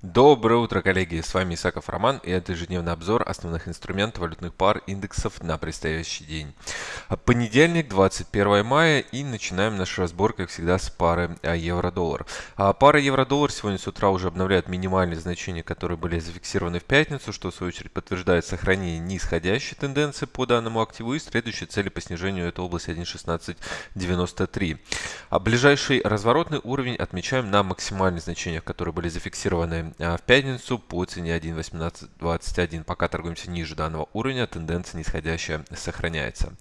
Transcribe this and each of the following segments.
Доброе утро, коллеги! С вами Исаков Роман и это ежедневный обзор основных инструментов валютных пар индексов на предстоящий день. Понедельник, 21 мая и начинаем наш разбор, как всегда, с пары евро-доллар. А, пара евро-доллар сегодня с утра уже обновляет минимальные значения, которые были зафиксированы в пятницу, что в свою очередь подтверждает сохранение нисходящей тенденции по данному активу и следующие цели по снижению это область 1.1693. А ближайший разворотный уровень отмечаем на максимальных значениях, которые были зафиксированы а, в пятницу по цене 1.1821. Пока торгуемся ниже данного уровня, тенденция нисходящая сохраняется.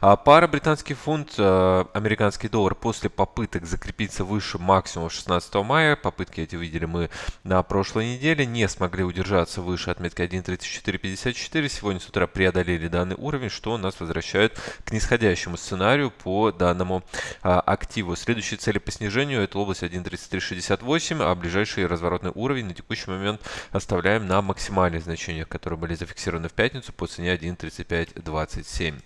А, пара британский фунт, а, американский доллар после попыток закрепиться выше максимума 16 мая, попытки эти видели мы на прошлой неделе, не смогли удержаться выше отметки 1.3454. Сегодня с утра преодолели данный уровень, что нас возвращает к нисходящему сценарию по данному активу. Следующие цели по снижению это область 1.3368, а ближайший разворотный уровень на текущий момент оставляем на максимальных значениях, которые были зафиксированы в пятницу по цене 1.3527.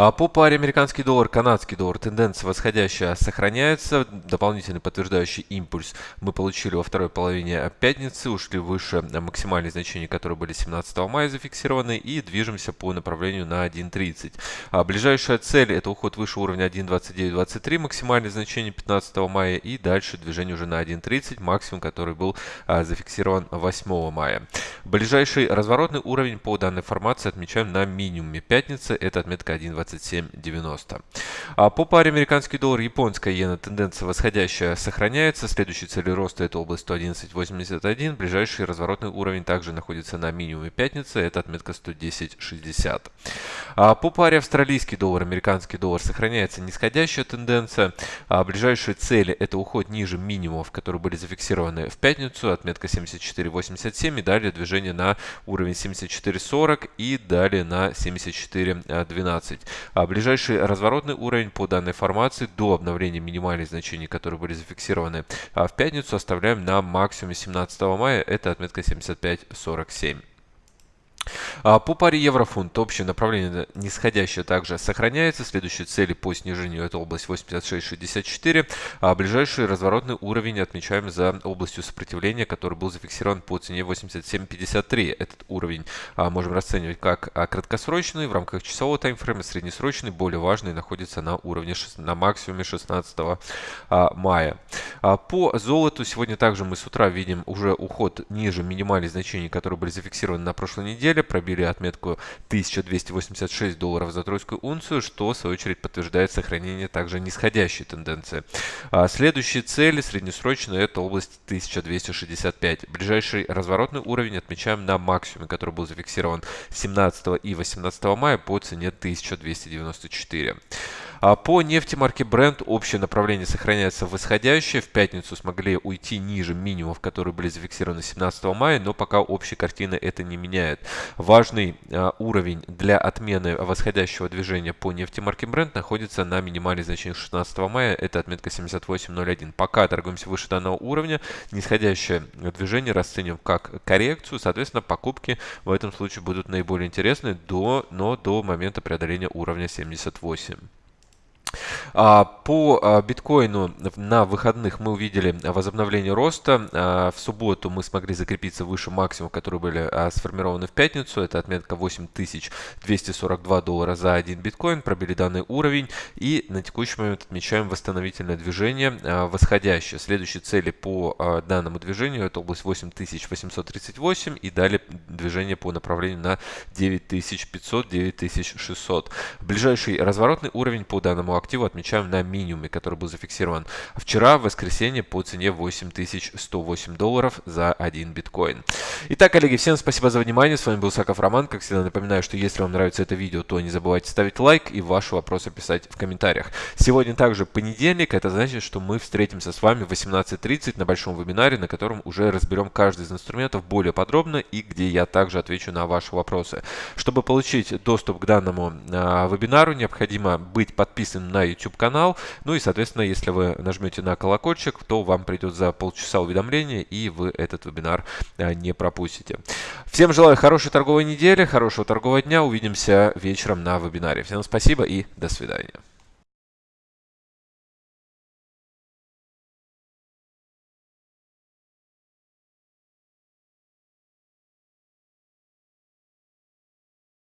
А, по паре американский доллар, канадский доллар тенденция восходящая сохраняется. Дополнительный подтверждающий импульс мы получили во второй половине пятницы, ушли выше максимальных значений, которые были 17 мая зафиксированы и движемся по направлению на 1.30. А ближайшая цель это уход выше уровня 1.2923, максимальное значение 15 мая и дальше движение уже на 1.30, максимум, который был а, зафиксирован 8 мая. Ближайший разворотный уровень по данной формации отмечаем на минимуме пятницы, это отметка отметка 1.2790. А по паре американский доллар, японская иена тенденция восходящая сохраняется. Следующий цель роста это область 111.81. Ближайший разворотный уровень также находится на минимуме пятницы, это отметка 110.60. А по паре австралийский доллар, американский доллар сохраняется нисходящая тенденция. А ближайшие цели это уход ниже минимумов, которые были зафиксированы в пятницу, отметка 74.87 и далее движение на уровень 74.40 и далее на 74.12. 12. А ближайший разворотный уровень по данной формации до обновления минимальных значений, которые были зафиксированы а в пятницу, оставляем на максимуме 17 мая. Это отметка 75.47. А, по паре евро-фунт общее направление нисходящее также сохраняется. Следующие цели по снижению это область 86.64. А ближайший разворотный уровень отмечаем за областью сопротивления, который был зафиксирован по цене 87.53. Этот уровень а, можем расценивать как а, краткосрочный в рамках часового таймфрейма, среднесрочный, более важный, находится на уровне на максимуме 16 а, мая. По золоту сегодня также мы с утра видим уже уход ниже минимальных значений, которые были зафиксированы на прошлой неделе, пробили отметку 1286 долларов за тройскую унцию, что в свою очередь подтверждает сохранение также нисходящей тенденции. А следующие цели среднесрочные это область 1265. Ближайший разворотный уровень отмечаем на максимуме, который был зафиксирован 17 и 18 мая по цене 1294. А по нефти марки Brent общее направление сохраняется восходящее. В пятницу смогли уйти ниже минимумов, которые были зафиксированы 17 мая, но пока общая картина это не меняет. Важный а, уровень для отмены восходящего движения по нефти марки Brent находится на минимальных значениях 16 мая. Это отметка 78.01. Пока торгуемся выше данного уровня, нисходящее движение расцениваем как коррекцию. Соответственно, покупки в этом случае будут наиболее интересны, до, но до момента преодоления уровня 78. А, по а, биткоину на выходных мы увидели возобновление роста. А, в субботу мы смогли закрепиться выше максимума, которые были сформированы в пятницу. Это отметка 8242 доллара за один биткоин. Пробили данный уровень. И на текущий момент отмечаем восстановительное движение восходящее. Следующие цели по данному движению это область 8838 и далее движение по направлению на 9500-9600. Ближайший разворотный уровень по данному активу отмечаем на минимуме, который был зафиксирован вчера, в воскресенье, по цене 8108 долларов за один биткоин. Итак, коллеги, всем спасибо за внимание. С вами был Саков Роман. Как всегда, напоминаю, что если вам нравится это видео, то не забывайте ставить лайк и ваши вопросы писать в комментариях. Сегодня также понедельник. Это значит, что мы встретимся с вами в 18.30 на большом вебинаре, на котором уже разберем каждый из инструментов более подробно и где я также отвечу на ваши вопросы. Чтобы получить доступ к данному э, вебинару, необходимо быть подписанным на YouTube канал. Ну и, соответственно, если вы нажмете на колокольчик, то вам придет за полчаса уведомление, и вы этот вебинар а, не пропустите. Всем желаю хорошей торговой недели, хорошего торгового дня. Увидимся вечером на вебинаре. Всем спасибо и до свидания.